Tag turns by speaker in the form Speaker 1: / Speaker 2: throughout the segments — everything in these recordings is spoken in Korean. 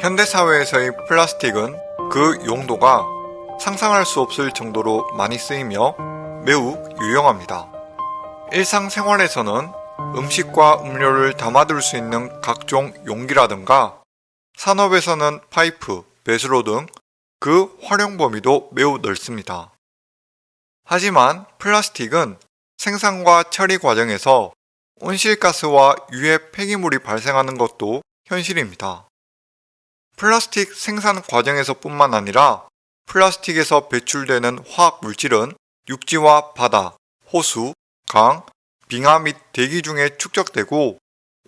Speaker 1: 현대사회에서의 플라스틱은 그 용도가 상상할 수 없을 정도로 많이 쓰이며 매우 유용합니다. 일상생활에서는 음식과 음료를 담아둘 수 있는 각종 용기라든가 산업에서는 파이프, 배수로 등 그 활용 범위도 매우 넓습니다. 하지만 플라스틱은 생산과 처리 과정에서 온실가스와 유해 폐기물이 발생하는 것도 현실입니다. 플라스틱 생산 과정에서 뿐만 아니라 플라스틱에서 배출되는 화학 물질은 육지와 바다, 호수, 강, 빙하 및 대기 중에 축적되고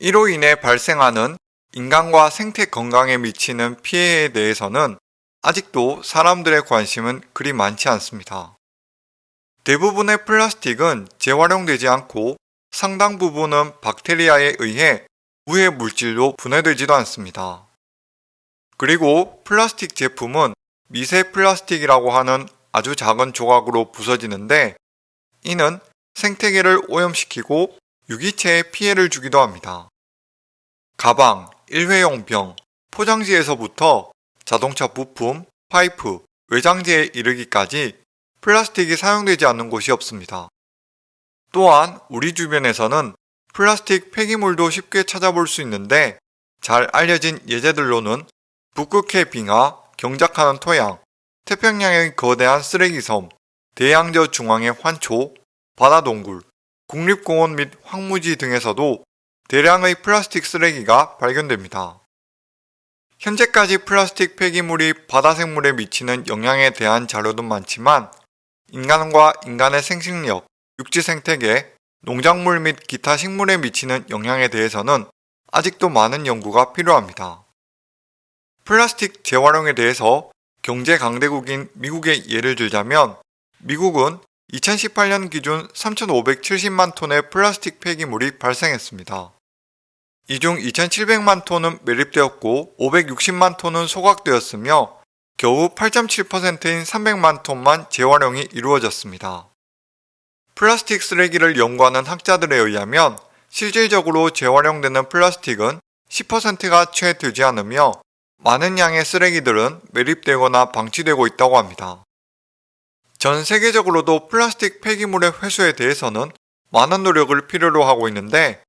Speaker 1: 이로 인해 발생하는 인간과 생태 건강에 미치는 피해에 대해서는 아직도 사람들의 관심은 그리 많지 않습니다. 대부분의 플라스틱은 재활용되지 않고 상당 부분은 박테리아에 의해 무해 물질로 분해되지도 않습니다. 그리고 플라스틱 제품은 미세 플라스틱이라고 하는 아주 작은 조각으로 부서지는데 이는 생태계를 오염시키고 유기체에 피해를 주기도 합니다. 가방, 일회용 병, 포장지에서부터 자동차 부품, 파이프, 외장재에 이르기까지 플라스틱이 사용되지 않는 곳이 없습니다. 또한 우리 주변에서는 플라스틱 폐기물도 쉽게 찾아볼 수 있는데 잘 알려진 예제들로는 북극해 빙하, 경작하는 토양, 태평양의 거대한 쓰레기섬, 대양저 중앙의 환초, 바다동굴, 국립공원 및 황무지 등에서도 대량의 플라스틱 쓰레기가 발견됩니다. 현재까지 플라스틱 폐기물이 바다 생물에 미치는 영향에 대한 자료도 많지만 인간과 인간의 생식력, 육지 생태계, 농작물 및 기타 식물에 미치는 영향에 대해서는 아직도 많은 연구가 필요합니다. 플라스틱 재활용에 대해서 경제 강대국인 미국의 예를 들자면 미국은 2018년 기준 3,570만 톤의 플라스틱 폐기물이 발생했습니다. 이 중 2,700만 톤은 매립되었고 560만 톤은 소각되었으며 겨우 8.7%인 300만 톤만 재활용이 이루어졌습니다. 플라스틱 쓰레기를 연구하는 학자들에 의하면 실질적으로 재활용되는 플라스틱은 10%가 채 되지 않으며 많은 양의 쓰레기들은 매립되거나 방치되고 있다고 합니다. 전 세계적으로도 플라스틱 폐기물의 회수에 대해서는 많은 노력을 필요로 하고 있는데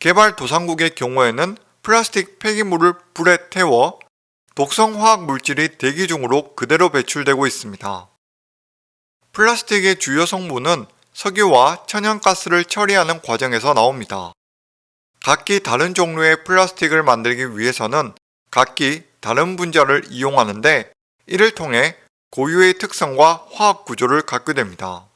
Speaker 1: 개발도상국의 경우에는 플라스틱 폐기물을 불에 태워 독성 화학 물질이 대기 중으로 그대로 배출되고 있습니다. 플라스틱의 주요 성분은 석유와 천연가스를 처리하는 과정에서 나옵니다. 각기 다른 종류의 플라스틱을 만들기 위해서는 각기 다른 분자를 이용하는데 이를 통해 고유의 특성과 화학 구조를 갖게 됩니다.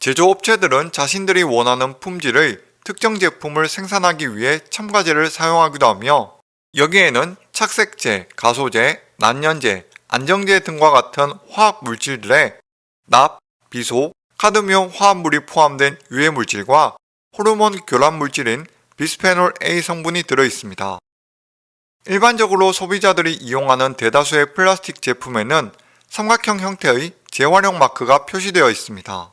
Speaker 1: 제조업체들은 자신들이 원하는 품질의 특정 제품을 생산하기 위해 첨가제를 사용하기도 하며 여기에는 착색제, 가소제, 난연제, 안정제 등과 같은 화학 물질들의 납, 비소, 카드뮴 화합물이 포함된 유해 물질과 호르몬 교란 물질인 비스페놀 A 성분이 들어 있습니다. 일반적으로 소비자들이 이용하는 대다수의 플라스틱 제품에는 삼각형 형태의 재활용 마크가 표시되어 있습니다.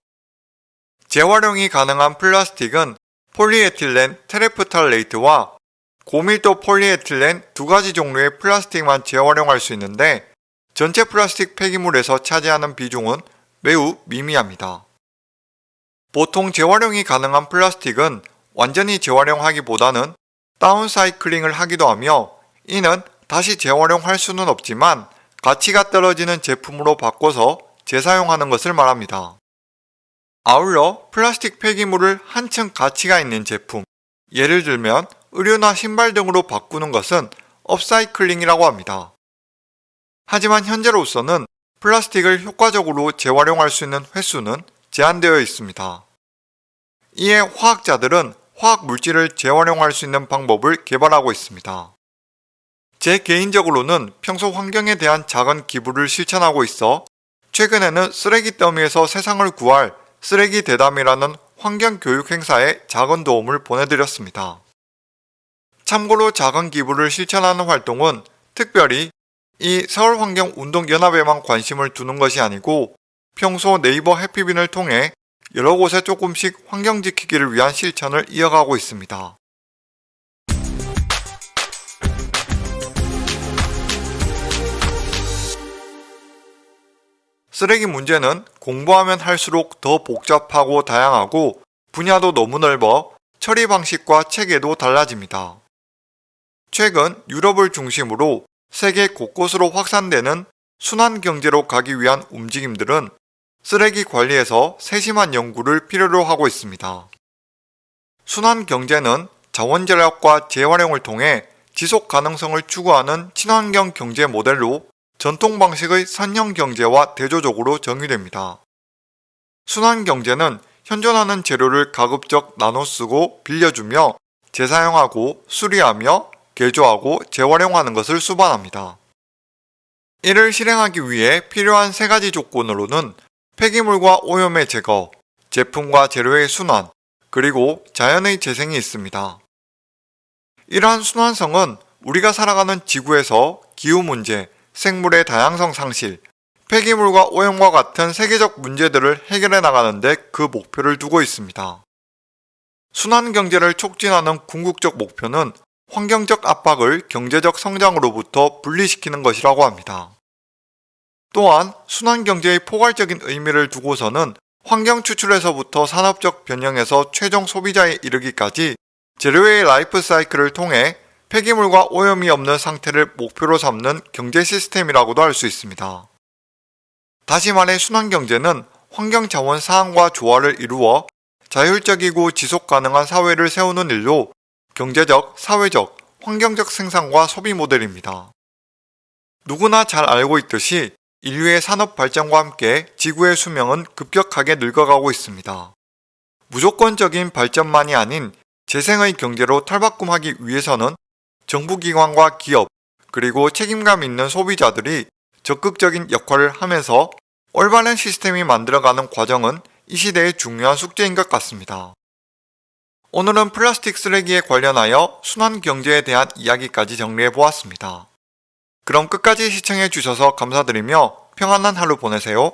Speaker 1: 재활용이 가능한 플라스틱은 폴리에틸렌 테레프탈레이트와 고밀도 폴리에틸렌 두 가지 종류의 플라스틱만 재활용할 수 있는데 전체 플라스틱 폐기물에서 차지하는 비중은 매우 미미합니다. 보통 재활용이 가능한 플라스틱은 완전히 재활용하기보다는 downcycling을 하기도 하며 이는 다시 재활용할 수는 없지만 가치가 떨어지는 제품으로 바꿔서 재사용하는 것을 말합니다. 아울러 플라스틱 폐기물을 한층 가치가 있는 제품, 예를 들면 의류나 신발 등으로 바꾸는 것은 upcycling이라고 합니다. 하지만 현재로서는 플라스틱을 효과적으로 재활용할 수 있는 횟수는 제한되어 있습니다. 이에 화학자들은 화학 물질을 재활용할 수 있는 방법을 개발하고 있습니다. 제 개인적으로는 평소 환경에 대한 작은 기부를 실천하고 있어 최근에는 쓰레기 더미에서 세상을 구할 쓰레기 대담이라는 환경 교육 행사에 작은 도움을 보내드렸습니다. 참고로 작은 기부를 실천하는 활동은 특별히 이 서울환경운동연합에만 관심을 두는 것이 아니고 평소 네이버 해피빈을 통해 여러 곳에 조금씩 환경 지키기를 위한 실천을 이어가고 있습니다. 쓰레기 문제는 공부하면 할수록 더 복잡하고 다양하고 분야도 너무 넓어 처리 방식과 체계도 달라집니다. 최근 유럽을 중심으로 세계 곳곳으로 확산되는 순환 경제로 가기 위한 움직임들은 쓰레기 관리에서 세심한 연구를 필요로 하고 있습니다. 순환 경제는 자원 절약과 재활용을 통해 지속 가능성을 추구하는 친환경 경제 모델로 전통 방식의 산형 경제와 대조적으로 정의됩니다. 순환 경제는 현존하는 재료를 가급적 나눠 쓰고 빌려주며 재사용하고 수리하며 개조하고 재활용하는 것을 수반합니다. 이를 실행하기 위해 필요한 세 가지 조건으로는 폐기물과 오염의 제거, 제품과 재료의 순환, 그리고 자연의 재생이 있습니다. 이러한 순환성은 우리가 살아가는 지구에서 기후 문제, 생물의 다양성 상실, 폐기물과 오염과 같은 세계적 문제들을 해결해 나가는데 그 목표를 두고 있습니다. 순환 경제를 촉진하는 궁극적 목표는 환경적 압박을 경제적 성장으로부터 분리시키는 것이라고 합니다. 또한 순환 경제의 포괄적인 의미를 두고서는 환경 추출에서부터 산업적 변형에서 최종 소비자에 이르기까지 재료의 라이프 사이클을 통해 폐기물과 오염이 없는 상태를 목표로 삼는 경제 시스템이라고도 할 수 있습니다. 다시 말해 순환경제는 환경자원 사항과 조화를 이루어 자율적이고 지속 가능한 사회를 세우는 일로 경제적, 사회적, 환경적 생산과 소비 모델입니다. 누구나 잘 알고 있듯이 인류의 산업 발전과 함께 지구의 수명은 급격하게 늙어가고 있습니다. 무조건적인 발전만이 아닌 재생의 경제로 탈바꿈하기 위해서는 정부기관과 기업, 그리고 책임감 있는 소비자들이 적극적인 역할을 하면서 올바른 시스템이 만들어가는 과정은 이 시대의 중요한 숙제인 것 같습니다. 오늘은 플라스틱 쓰레기에 관련하여 순환 경제에 대한 이야기까지 정리해 보았습니다. 그럼 끝까지 시청해 주셔서 감사드리며 평안한 하루 보내세요.